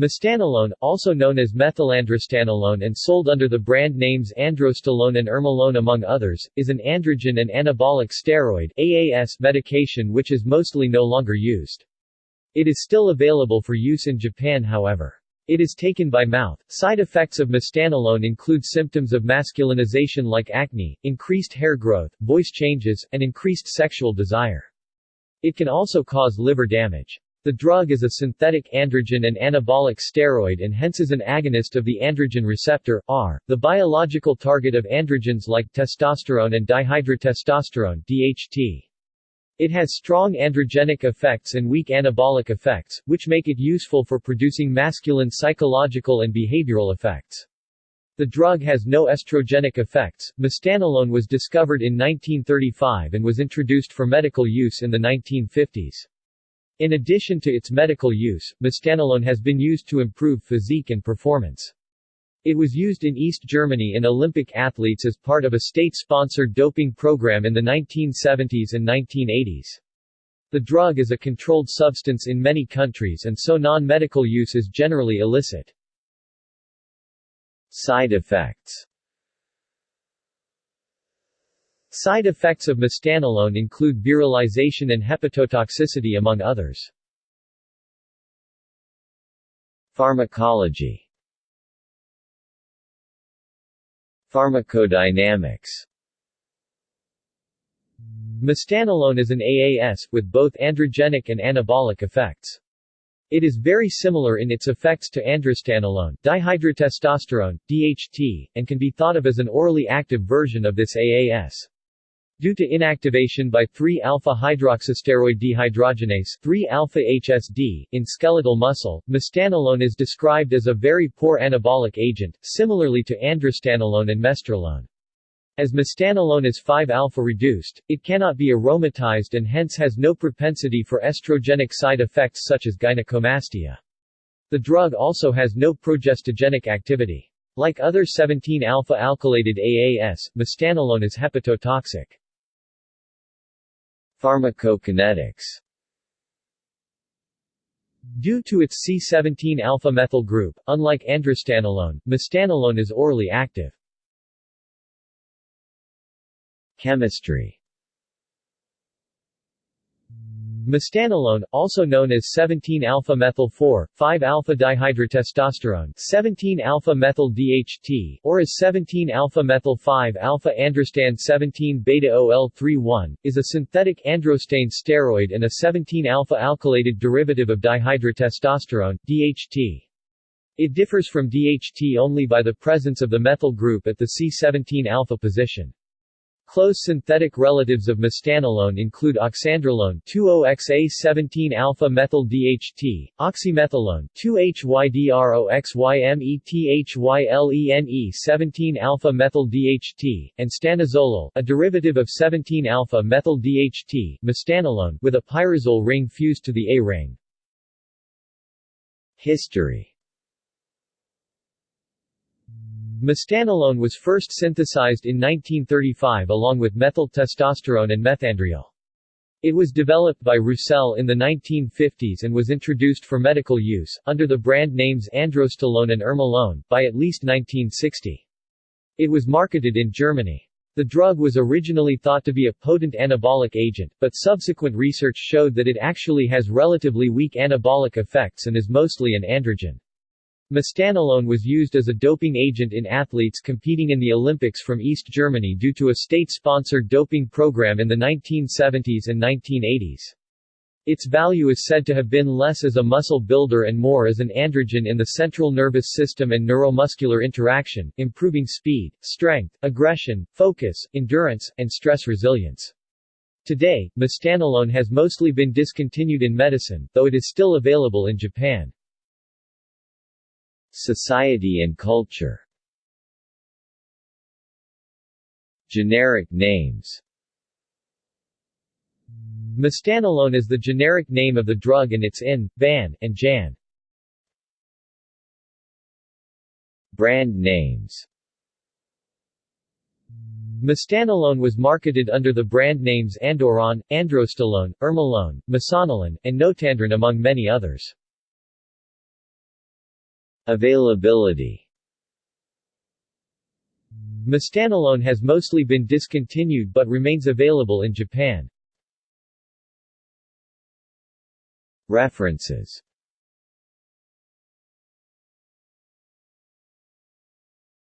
Mestanolone, also known as methylandrostanolone and sold under the brand names androstalone and ermolone among others, is an androgen and anabolic steroid AAS medication which is mostly no longer used. It is still available for use in Japan however. It is taken by mouth. Side effects of mestanolone include symptoms of masculinization like acne, increased hair growth, voice changes, and increased sexual desire. It can also cause liver damage. The drug is a synthetic androgen and anabolic steroid and hence is an agonist of the androgen receptor, R, the biological target of androgens like testosterone and dihydrotestosterone DHT. It has strong androgenic effects and weak anabolic effects, which make it useful for producing masculine psychological and behavioral effects. The drug has no estrogenic effects. Mestanolone was discovered in 1935 and was introduced for medical use in the 1950s. In addition to its medical use, mestanolone has been used to improve physique and performance. It was used in East Germany in Olympic athletes as part of a state-sponsored doping program in the 1970s and 1980s. The drug is a controlled substance in many countries and so non-medical use is generally illicit. Side effects Side effects of mestanolone include virilization and hepatotoxicity among others. Pharmacology Pharmacodynamics Mestanolone is an AAS, with both androgenic and anabolic effects. It is very similar in its effects to androstanolone, dihydrotestosterone, DHT, and can be thought of as an orally active version of this AAS. Due to inactivation by 3-alpha-hydroxysteroid dehydrogenase 3-alpha-HSD in skeletal muscle, mestanolone is described as a very poor anabolic agent, similarly to androstanolone and mesterolone. As mestanolone is 5-alpha reduced, it cannot be aromatized and hence has no propensity for estrogenic side effects such as gynecomastia. The drug also has no progestogenic activity. Like other 17-alpha alkylated AAS, mestanolone is hepatotoxic. Pharmacokinetics Due to its C17-alpha-methyl group, unlike androstanolone, mestanolone is orally active. Chemistry Mestanolone, also known as 17-alpha-methyl-4, 5-alpha-dihydrotestosterone 17-alpha-methyl-DHT or as 17-alpha-methyl-5-alpha-androstan 17-beta-OL31, is a synthetic androstane steroid and a 17-alpha-alkylated derivative of dihydrotestosterone DHT. It differs from DHT only by the presence of the methyl group at the C17-alpha position. Close synthetic relatives of mestanolone include oxandrolone 20XA17-alpha-methyl-DHT, oxymetholone 2-HYDROXYMETHYLENE 17-alpha-methyl-DHT, and stanozolol, a derivative of 17-alpha-methyl-DHT, mestanolone, with a pyrazole ring fused to the A ring. History Mestanolone was first synthesized in 1935 along with methyl testosterone and methandriol. It was developed by Roussel in the 1950s and was introduced for medical use, under the brand names androstalone and ermolone, by at least 1960. It was marketed in Germany. The drug was originally thought to be a potent anabolic agent, but subsequent research showed that it actually has relatively weak anabolic effects and is mostly an androgen. Mestanolone was used as a doping agent in athletes competing in the Olympics from East Germany due to a state-sponsored doping program in the 1970s and 1980s. Its value is said to have been less as a muscle builder and more as an androgen in the central nervous system and neuromuscular interaction, improving speed, strength, aggression, focus, endurance, and stress resilience. Today, mestanolone has mostly been discontinued in medicine, though it is still available in Japan. Society and culture Generic names Mestanolone is the generic name of the drug and its IN, BAN, and JAN. Brand names Mestanolone was marketed under the brand names Andoron, Androstalone, Ermolone, Misanolone, and Notandron among many others. Availability Mestanolone has mostly been discontinued but remains available in Japan. References